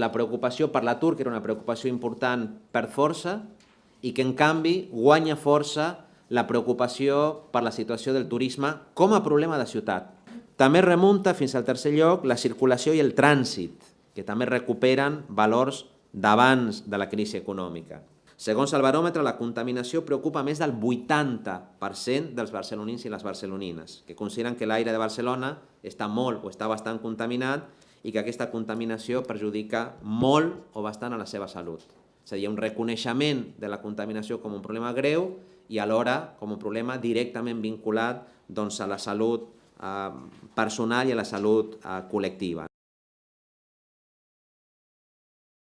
La preocupació per l'atur, que era una preocupació important, per força, i que, en canvi, guanya força la preocupació per la situació del turisme com a problema de ciutat. També remunta fins al tercer lloc la circulació i el trànsit, que també recuperen valors d'abans de la crisi econòmica. Segons el baròmetre, la contaminació preocupa més del 80% dels barcelonins i les barcelonines, que consideren que l'aire de Barcelona està molt o està bastant contaminat i que aquesta contaminació perjudica molt o bastant a la seva salut. És a dir, un reconeixement de la contaminació com un problema greu i alhora com un problema directament vinculat doncs, a la salut eh, personal i a la salut eh, col·lectiva.